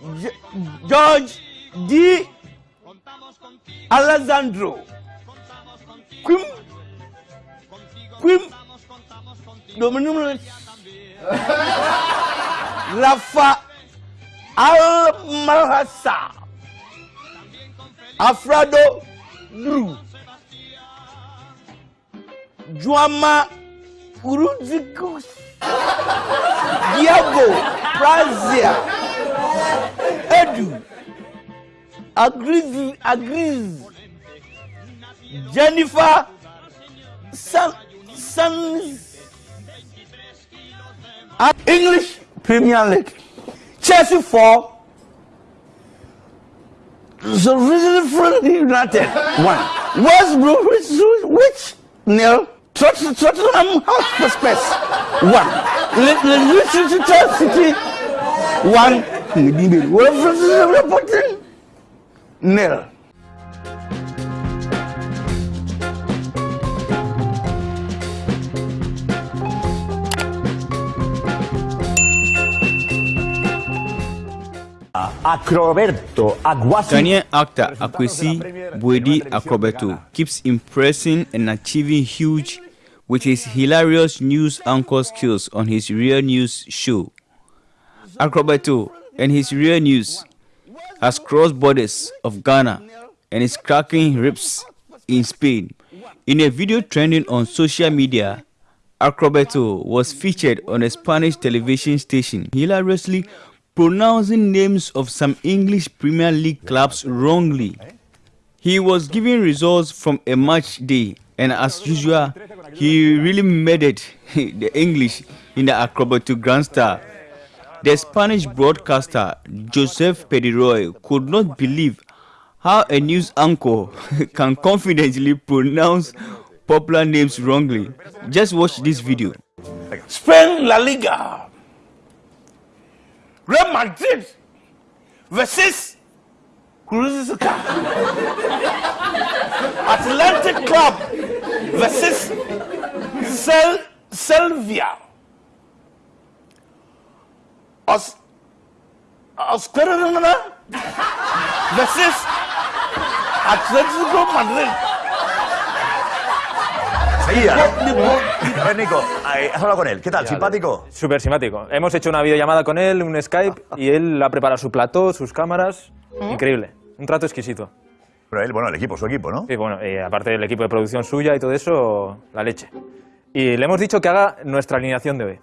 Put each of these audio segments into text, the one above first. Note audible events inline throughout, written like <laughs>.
Ge- George D. Alessandro. Quim. Quim. Dominum. <laughs> Rafa Al Malhassa. Alfredo Drew. Juama Uruzikus. Diego Brazia. Edu. Agrees. Agrees. Jennifer. San. Sans. English Premier League. Chelsea 4. So Friendly United 1. West Bromwich which nil. Tot- Tottenham Hotspur 1. Leicester City 1. Wolverhampton nil. Acroberto Aguasi. Ghanaian actor Akwasi Boadi Akrobeto keeps impressing and achieving huge with his hilarious news anchor skills on his Real News show. Akrobeto and his Real News has crossed borders of Ghana and is cracking ribs in Spain. In a video trending on social media, Akrobeto was featured on a Spanish television station, hilariously pronouncing names of some English Premier League clubs wrongly. He was giving results from a match day, and as usual, he really made it <laughs> the English in the Acrobato Grandstand. The Spanish broadcaster Joseph Pediroy could not believe how a news anchor can confidently pronounce popular names wrongly. Just watch this video. Spain La Liga. Real Madrid versus Cruzca. Atlantic Club versus Sel Selvia. Os Oscarana versus Atletico Madrid. Seguía, ¿no? A ver, Nico, eh, has hablado con él. ¿Qué tal? ¿Simpático? Súper simpático. Hemos hecho una videollamada con él, un Skype, y él ha preparado su plató, sus cámaras. Increíble. Un trato exquisito. Pero él, bueno, el equipo, su equipo, ¿no? Y bueno, y aparte del equipo de producción suya y todo eso, la leche. Y le hemos dicho que haga nuestra alineación de hoy.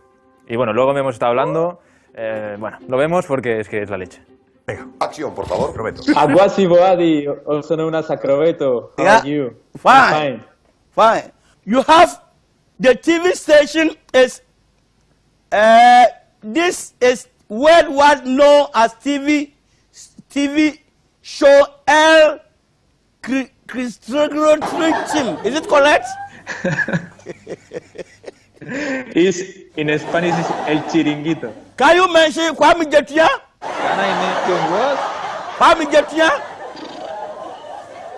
Y bueno, luego me hemos estado hablando. Eh, bueno, lo vemos porque es que es la leche. Venga, Acción, por favor. prometo. Aguasi Boadi, also known as Acrobeto. How Yeah. are you? Fine. Fine. You have the TV station is uh, this is worldwide known as TV TV show El Cri- Cristiano Team. Is it correct? <laughs> Is in Spanish is El Chiringuito. Can you mention Kwame Jetia? Can I mention what? Kwame Jetia?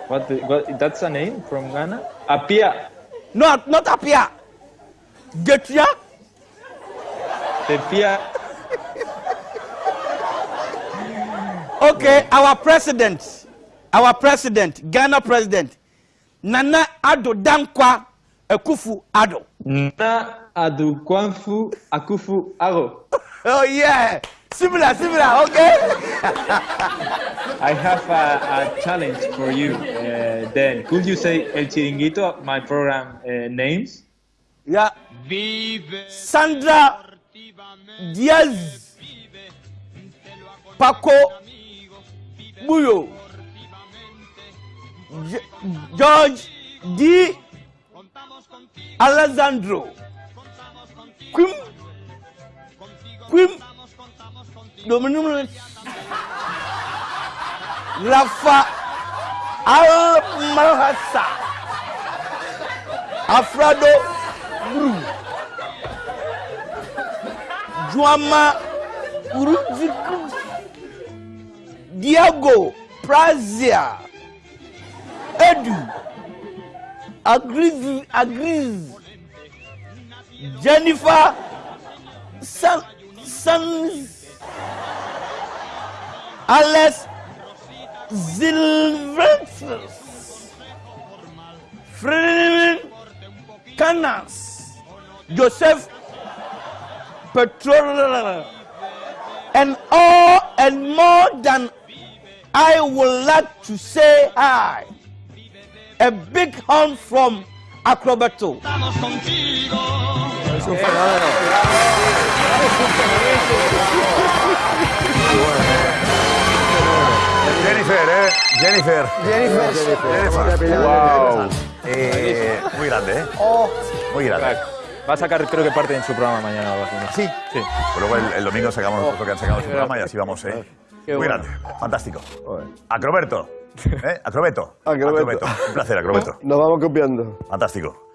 What, the, what? That's a name from Ghana? Apia. No, not Apia. Jetia? Tepia. Okay, our president, our president, Ghana president, Nana Addo Dankwa Akufu Ado. Na Adukwanfu Akufu Aro. <laughs> Oh yeah, similar, similar. Okay. <laughs> I have a, a challenge for you. Uh, then, could you say El Chiringuito, my program uh, names? Yeah. Sandra Diaz Paco Buyo George D Alessandro Quim? Quim? Dominum Rafa. Al Malhassa Alfredo. Bru Juama. Uruzikus Diego. Brazia Edu Agrees Agrees Jennifer San Sans Alex Silvestris, Frederick Canas, Joseph Petrol, and all and more than I would like to say hi. A big hand from Acrobato. Jennifer, ¿eh? Jennifer. Jennifer. Jennifer. Wow. Eh, muy grande, ¿eh? Oh, Muy grande. Va a sacar, creo que parte en su programa mañana o algo así. ¿no? sí. Sí. Pues luego el, el domingo sacamos nosotros que han sacado en su programa y así vamos, ¿eh? Qué Muy bueno. grande. Fantástico. Acroberto. ¿Eh? Acrobeto. Acrobeto. Un placer, Acrobeto. Nos vamos copiando. Fantástico.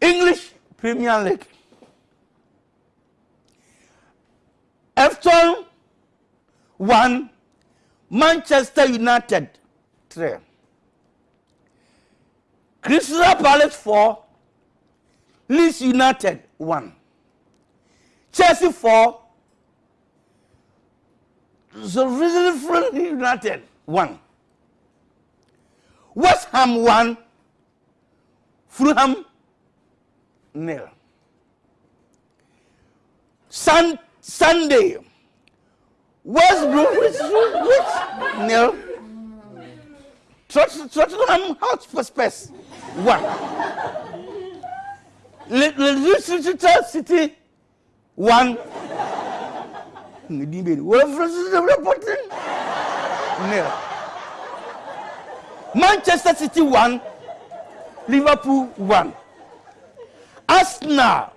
English Premier League. Everton 1, Manchester United 3. Crystal Palace 4, Leeds United 1. Chelsea 4, Sheffield United 1. West Ham 1, Fulham nil. Sun, Sunday, West Bromwich nil. Tot- Tottenham Hotspur Spurs one. Le- Le- Leicester City one. ngedi beni wala reporting nil manchester city won liverpool won arsenal.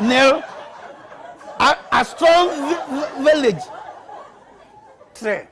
Nil a, a strong village. Three